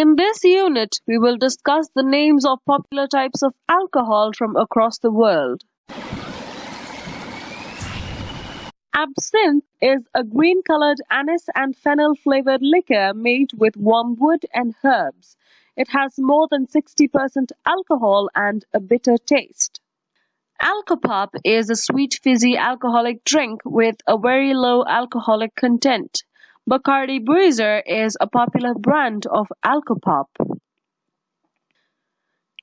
In this unit, we will discuss the names of popular types of alcohol from across the world. Absinthe is a green-colored anise and fennel-flavored liquor made with wormwood and herbs. It has more than 60% alcohol and a bitter taste. Alcopop is a sweet fizzy alcoholic drink with a very low alcoholic content. Bacardi Breezer is a popular brand of Alcopop.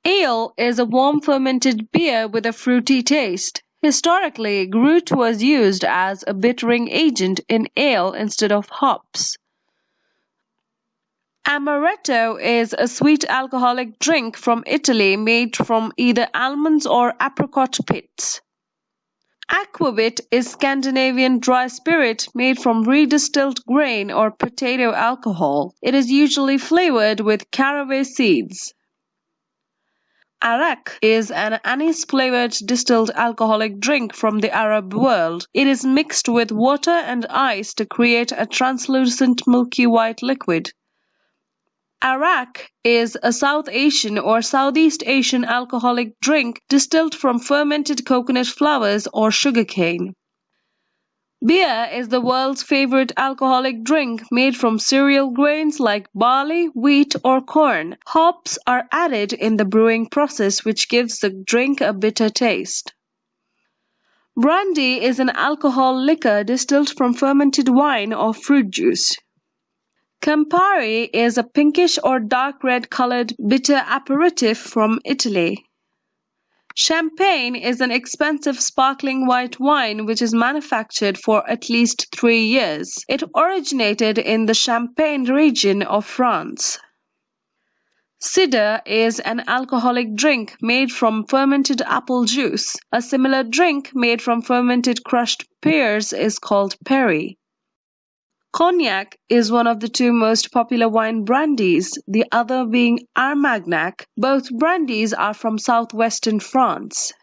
Ale is a warm fermented beer with a fruity taste. Historically, Gruit was used as a bittering agent in ale instead of hops. Amaretto is a sweet alcoholic drink from Italy made from either almonds or apricot pits. Aquavit is Scandinavian dry spirit made from redistilled grain or potato alcohol. It is usually flavored with caraway seeds. Arak is an anise-flavored distilled alcoholic drink from the Arab world. It is mixed with water and ice to create a translucent milky white liquid. Arrack is a South Asian or Southeast Asian alcoholic drink distilled from fermented coconut flowers or sugarcane. Beer is the world's favorite alcoholic drink made from cereal grains like barley, wheat, or corn. Hops are added in the brewing process, which gives the drink a bitter taste. Brandy is an alcohol liquor distilled from fermented wine or fruit juice. Campari is a pinkish or dark red colored bitter aperitif from Italy. Champagne is an expensive sparkling white wine which is manufactured for at least three years. It originated in the Champagne region of France. Cider is an alcoholic drink made from fermented apple juice. A similar drink made from fermented crushed pears is called perry. Cognac is one of the two most popular wine brandies, the other being Armagnac. Both brandies are from southwestern France.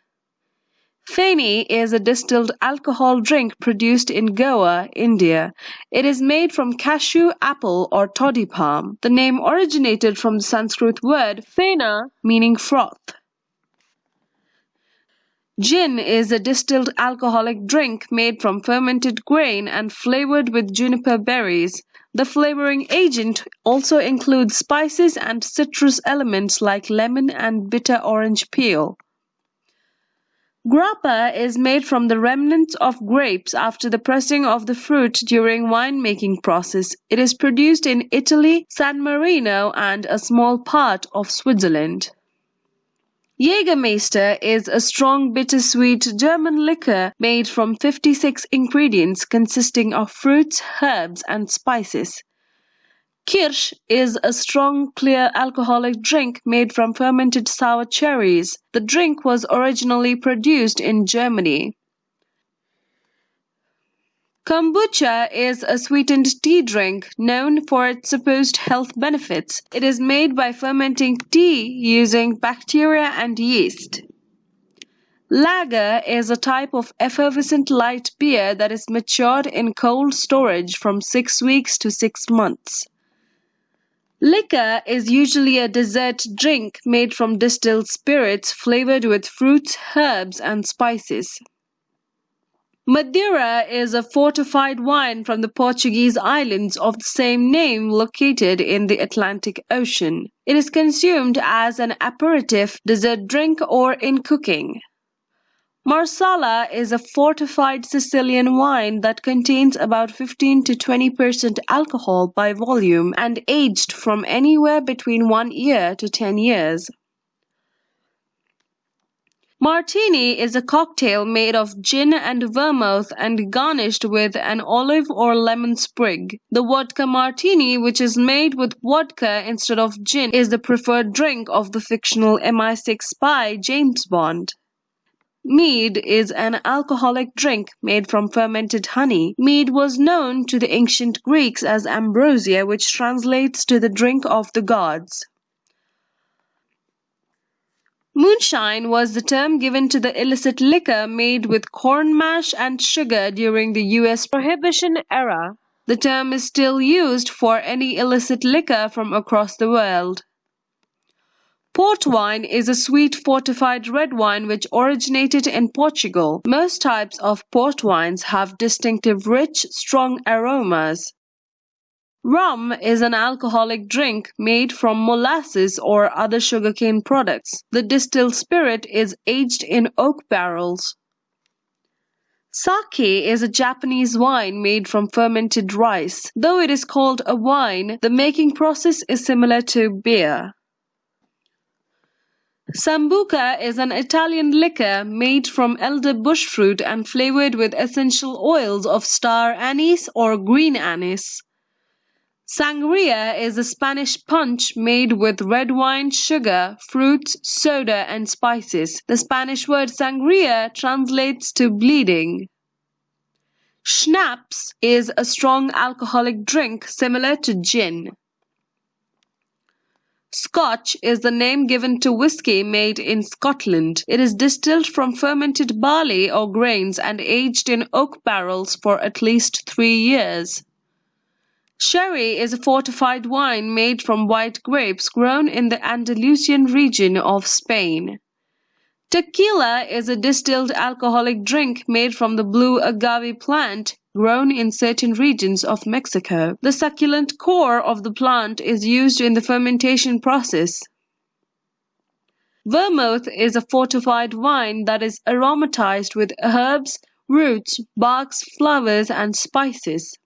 Feni is a distilled alcohol drink produced in Goa, India. It is made from cashew, apple, or toddy palm. The name originated from the Sanskrit word fena, meaning froth. Gin is a distilled alcoholic drink made from fermented grain and flavored with juniper berries. The flavoring agent also includes spices and citrus elements like lemon and bitter orange peel. Grappa is made from the remnants of grapes after the pressing of the fruit during winemaking process. It is produced in Italy, San Marino and a small part of Switzerland. Jägermeister is a strong bittersweet German liquor made from 56 ingredients consisting of fruits, herbs, and spices. Kirsch is a strong, clear alcoholic drink made from fermented sour cherries. The drink was originally produced in Germany. Kombucha is a sweetened tea drink known for its supposed health benefits. It is made by fermenting tea using bacteria and yeast. Lager is a type of effervescent light beer that is matured in cold storage from 6 weeks to 6 months. Liqueur is usually a dessert drink made from distilled spirits flavored with fruits, herbs, and spices. Madeira is a fortified wine from the Portuguese islands of the same name located in the Atlantic Ocean. It is consumed as an aperitif, dessert drink, or in cooking. Marsala is a fortified Sicilian wine that contains about 15 to 20% alcohol by volume and aged from anywhere between 1 year to 10 years. Martini is a cocktail made of gin and vermouth and garnished with an olive or lemon sprig. The vodka martini, which is made with vodka instead of gin, is the preferred drink of the fictional MI6 spy James Bond. Mead is an alcoholic drink made from fermented honey. Mead was known to the ancient Greeks as ambrosia, which translates to the drink of the gods. Moonshine was the term given to the illicit liquor made with corn mash and sugar during the U.S. Prohibition era. The term is still used for any illicit liquor from across the world. Port wine is a sweet fortified red wine which originated in Portugal. Most types of port wines have distinctive rich, strong aromas. Rum is an alcoholic drink made from molasses or other sugarcane products. The distilled spirit is aged in oak barrels. Sake is a Japanese wine made from fermented rice. Though it is called a wine, the making process is similar to beer. Sambuca is an Italian liquor made from elder bush fruit and flavored with essential oils of star anise or green anise. Sangria is a Spanish punch made with red wine, sugar, fruits, soda, and spices. The Spanish word sangria translates to bleeding. Schnapps is a strong alcoholic drink similar to gin. Scotch is the name given to whiskey made in Scotland. It is distilled from fermented barley or grains and aged in oak barrels for at least three years. Sherry is a fortified wine made from white grapes grown in the Andalusian region of Spain. Tequila is a distilled alcoholic drink made from the blue agave plant grown in certain regions of Mexico. The succulent core of the plant is used in the fermentation process. Vermouth is a fortified wine that is aromatized with herbs, roots, barks, flowers, and spices.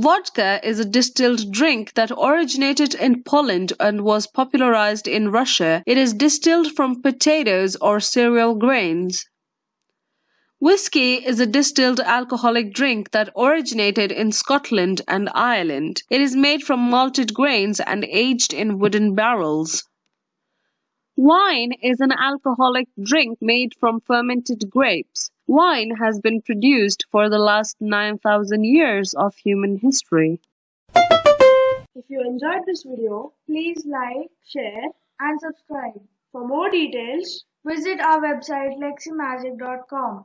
Vodka is a distilled drink that originated in Poland and was popularized in Russia. It is distilled from potatoes or cereal grains. Whiskey is a distilled alcoholic drink that originated in Scotland and Ireland. It is made from malted grains and aged in wooden barrels. Wine is an alcoholic drink made from fermented grapes. Wine has been produced for the last 9,000 years of human history. If you enjoyed this video, please like, share and subscribe. For more details, visit our website leximagic.com.